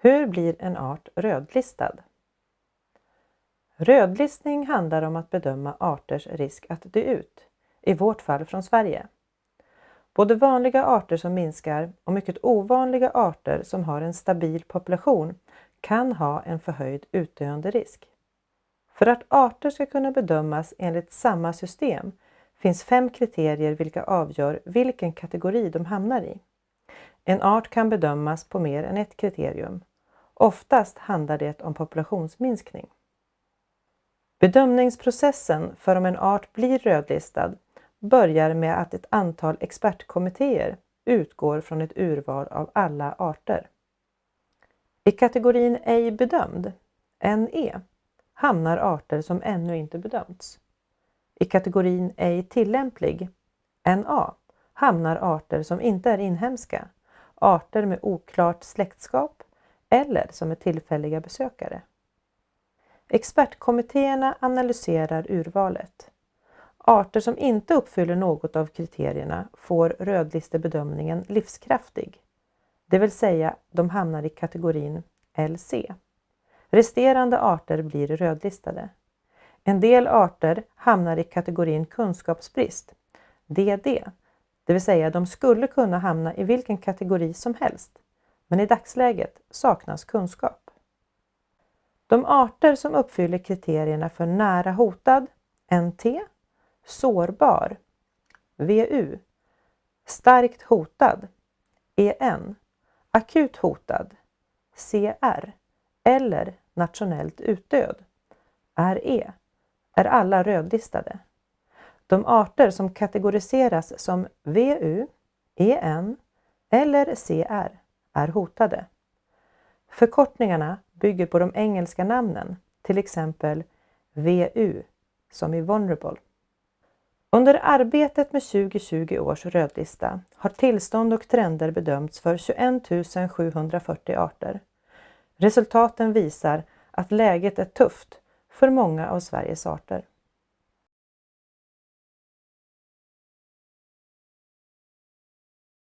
Hur blir en art rödlistad? Rödlistning handlar om att bedöma arters risk att dö ut, i vårt fall från Sverige. Både vanliga arter som minskar och mycket ovanliga arter som har en stabil population kan ha en förhöjd utdöende risk. För att arter ska kunna bedömas enligt samma system finns fem kriterier vilka avgör vilken kategori de hamnar i. En art kan bedömas på mer än ett kriterium. Oftast handlar det om populationsminskning. Bedömningsprocessen för om en art blir rödlistad börjar med att ett antal expertkommittéer utgår från ett urval av alla arter. I kategorin ej bedömd, NE, hamnar arter som ännu inte bedömts. I kategorin ej tillämplig, NA, hamnar arter som inte är inhemska, arter med oklart släktskap eller som är tillfälliga besökare. Expertkommittéerna analyserar urvalet. Arter som inte uppfyller något av kriterierna får rödlistebedömningen livskraftig, det vill säga de hamnar i kategorin LC. Resterande arter blir rödlistade. En del arter hamnar i kategorin kunskapsbrist, DD, det vill säga de skulle kunna hamna i vilken kategori som helst, men i dagsläget saknas kunskap. De arter som uppfyller kriterierna för nära hotad, NT, sårbar, VU, starkt hotad, EN, akut hotad, CR eller nationellt utdöd, RE, är alla rödlistade. De arter som kategoriseras som VU, EN eller CR är hotade. Förkortningarna bygger på de engelska namnen, till exempel VU som i Vulnerable. Under arbetet med 2020 års rödlista har tillstånd och trender bedömts för 21 740 arter. Resultaten visar att läget är tufft för många av Sveriges arter.